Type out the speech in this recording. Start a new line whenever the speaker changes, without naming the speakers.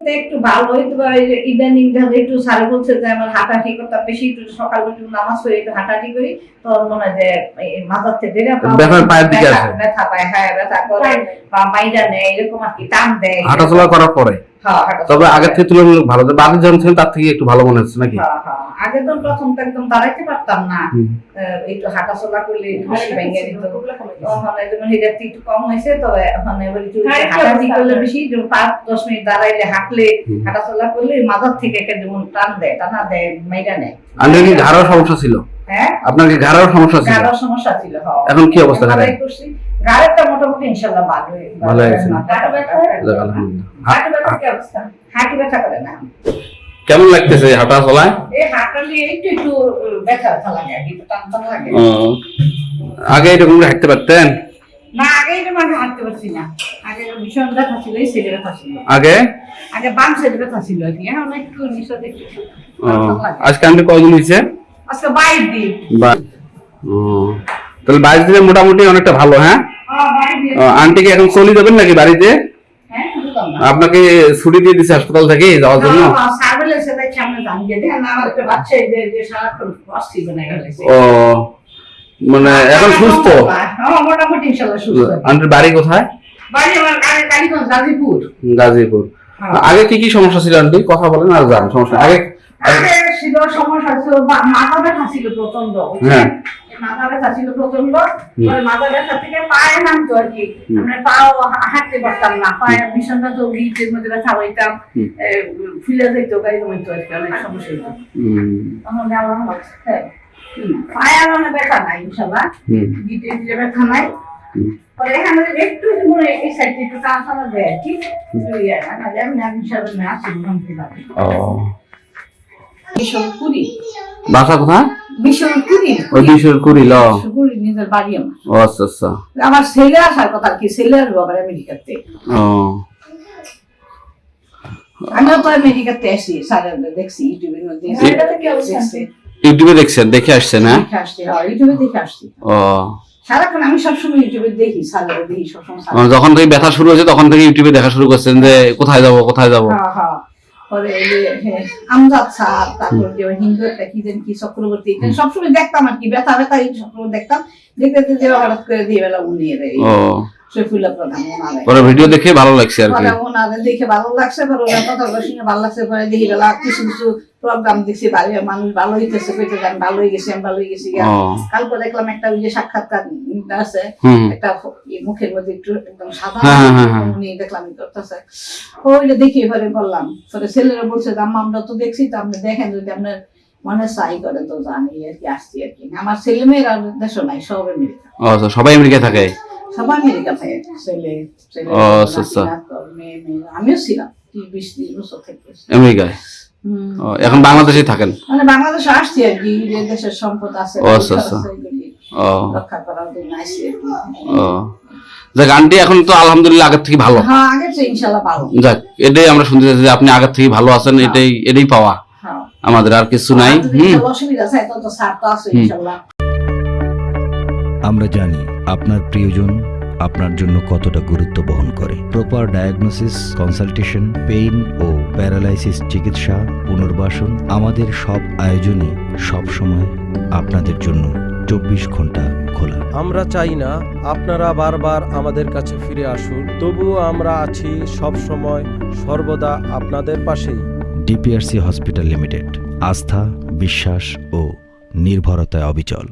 তো একটু ভালো হইতে পারে ইদানিং ধরে একটু স্যার বলছে যে আমার হাঁটাহাঁটি করতাম বেশি একটু সকাল একটু নামাজ পড়ে একটু হাঁটাহাঁটি করি তখন মনে হয় যে মাথার থেকে বেড়ে
ব্যথা পায়ের দিকে
ব্যথা- ব্যথা পায় হ্যাঁ ব্যথা করে বা মাইডা নেয় এরকম আর কি টান দেয়
হাঁটাচলা করার পরে?
হ্যাঁ,
তবে আগের থেকে তুলনামূলক ভালো বাদে যখন ছিলেন তার থেকে একটু ভালো মনে হচ্ছে নাকি?
হ্যাঁ, হ্যাঁ। আগে তো প্রথম তো একদম দাঁড়াইতে পারতাম না। একটু হাঁটাচলা করলে হাসি ভেঙে দিত। ওখানে যেমন হিটারটি একটু কম হয়েছে এবার একটু
হ্যাঁ,
হাঁটাহাঁটি করলে বেশি পাঁচ দশ মিনিট দাঁড়াইলে হাঁটলে
হুম।
হাঁটাচলা করলে মাথার থেকে একটা যেমন টান দেয় টানা দেয় মাইরা নেয়।
আপনার কি ঘাড়ার সমস্যা ছিল?
হ্যাঁ?
আপনার কি ঘাড়ার সমস্যা ছিল?
গাড়ার সমস্যা ছিল হ্যাঁ।
এখন কি অবস্থা।
ঘাড়েরটা মোটামুটি ইনশাল্লাহ ভালো
ভালো হয়েছে।
হাঁটু ব্যথা?
যাক, আলহামদুলিল্লাহ।
হাঁটু ব্যথার কি অবস্থা?
হাঁটু ব্যথা করে না।
কেমন লাগতেছে হাঁটা চলায়
একটু ব্যথা লাগে কি, লাগে।
আগে এরকম হাঁটতে পারতেন?
না আগে এটা হাঁটতে পারছি না। আগে ভীষণ ব্যথা ছিল এই সাইডে ব্যথা ছিল।
আগে?
আগে বাম সাইডে ব্যথা ছিল কি এখন একটু নিচে দেখি
ও, আজকে আন্টি কয়দিন হয়েছে?
আজকে দিন।
ও, তাহলে বাইশ দিনে মোটামুটি অনেকটা ভালো হ্যাঁ?
হ্যাঁ বাইর
ও, আন্টিকে এখন চলে যাবেন নাকি বাড়িতে? আপনাকে ছুটি দিয়ে দিচ্ছে হাসপাতাল থেকে যাওয়ার জন্য?
সার্ভেলে সেটা সামনে জানিয়ে দেন আমার একটা বাচ্চা এই যে- যে সারাক্ষণ অস্থির বনে গেছে
ও মানে এখন সুস্থ?
হ্যাঁ
আন্টির বাড়ি কোথায়?
গাজীপুর।
গাজীপুর।
হ্যাঁ।
আগে কি কি সমস্যা ছিল আন্টি? কথা বলেন আর যান সমস্যা। আগে
আগে ছিল সমস্যা ছিল মাথা ব্যথা ছিল প্রচণ্ড
হ্যাঁ।
মাথা ব্যথা ছিল প্রচণ্ড মাথা ব্যথা থেকে পায়ে নামতো আর কি আমরা পাও হাঁটতে পারতাম না পায়ে ভীষণ তো গিটের মধ্যে ব্যথা হইতাম ফুলে যেত গাড়ি জমিত আর কি অনেক সমস্যা হইতো। তখন হুম। পায়ে আর মানে ব্যথা নাই ইনশাল্লাহ গিটে গিটে ব্যথা নাই। পরে এখানে একটু মনে এই সাইডে একটু টানা টানা দেয় আর কি একটু না যে আমি আমি ইনশাল্লাহ আমি আসি মোটামুটি ভালো।
ও।
মিশন
বাসা কোথায়?
কুড়ি।
কুড়িল
কুড়ি। নিজের বাড়ি আমার।
আচ্ছা আচ্ছা।
আমার ছেলে আসার কথা কি ছেলে আসব আবার আমেরিকাতে।
ও।
আমিও তো আমেরিকাতে আসি স্যারের দেখছি ইউটিউবের মধ্যে।
ছেলেটাতে কি অবস্থা?
দেখছি।
ইউটিউবে দেখছেন? দেখে আসছেন হ্যাঁ
দেখে হ্যাঁ ইউটিউবে দেখে আসছি।
ও।
সারাক্ষণ আমি সবসময় ইউটিউবে দেখি স্যারের দেখি সবসময়
যখন থেকে ব্যথা শুরু হয়েছে তখন থেকে ইউটিউবে দেখা শুরু করছেন যে কোথায় যাব কোথায় যাব?
হ্যাঁ হ্যাঁ। পরে হ্যাঁ, আমজাদ স্যার তারপর যে হিন্দু একটা কি যেন কি চক্রবর্তী এখানে সবসময় দেখতাম আর কি ব্যথা ব্যথা এই সবসময় দেখতাম দেখতে দেখতে হঠাৎ করে দিয়ে। বেলা উনিয়ে দেয়
পরে ভিডিও দেখে ভালো লাগছে আর কি।
দেখে ভালো লাগছে পরে শুনে ভালো লাগছে পরে দেখি বেলা কিছু কিছু প্রোগ্রাম দেখছি মানুষ ভালো হইতেছে কইতে আমি ভালো হয়ে গেছি আমি ভালো হয়ে গেছি কালকে দেখলাম একটা ওই যে সাক্ষাৎকার আছে একটা মুখের মধ্যে একটু একদম সাদা
হ্যাঁ, হ্যাঁ, হ্যাঁ।
উনি দেখলাম করতেছে। ওইটা দেখি এবারে বললাম পরে ছেলেরা বলছে আম্মা আমরা তো দেখছি তো আপনি দেখেন যদি আপনার মনে চাই করে তো জানি আর কি আসছি আর কি। আমার ছেলে মেয়েরা দেশও নাই সব আমেরিকা
সবাই আমেরিকা থাকে?
সবাই আমেরিকা থাকে ছেলে ছেলে
আচ্ছা, আচ্ছা।
আমিও ছিলাম বিশ ত্রিশ বছর থেকে।
আমেরিকায়? এখন বাংলাদেশেই থাকেন?
মানে বাংলাদেশে আসছি আর কি দেশের সম্পদ আছে
ও, আচ্ছা, আচ্ছা। ও।
রক্ষা করার জন্য আসছি
ও। যাক আন্টি এখন তো আলহামদুলিল্লাহ আগের থেকে ভালো।
হ্যাঁ আগে তো ইনশাল্লাহ ভালো।
যাক এটাই আমরা শুনতে চাইছি যে আপনি আগের থেকে ভালো আছেন এটাই এটাই পাওয়া।
হ্যাঁ।
আমাদের আর কিছু নাই।
আমরা জানি আপনার প্রিয়জন আপনার জন্য কতটা গুরুত্ব বহন করে। প্রপার ডায়াগনোসিস কনসালটেশন পেইন ও প্যারালাইসিস চিকিৎসা পুনর্বাসন আমাদের সব আয়োজনই সব সময় আপনাদের জন্য চব্বিশ ঘণ্টা খোলা।
আমরা চাই না আপনারা বারবার আমাদের কাছে ফিরে আসুন তবুও আমরা আছি সব সময় সর্বদা আপনাদের পাশেই।
ডিপিআরসি হসপিটাল লিমিটেড আস্থা বিশ্বাস ও নির্ভরতায় অবিচল।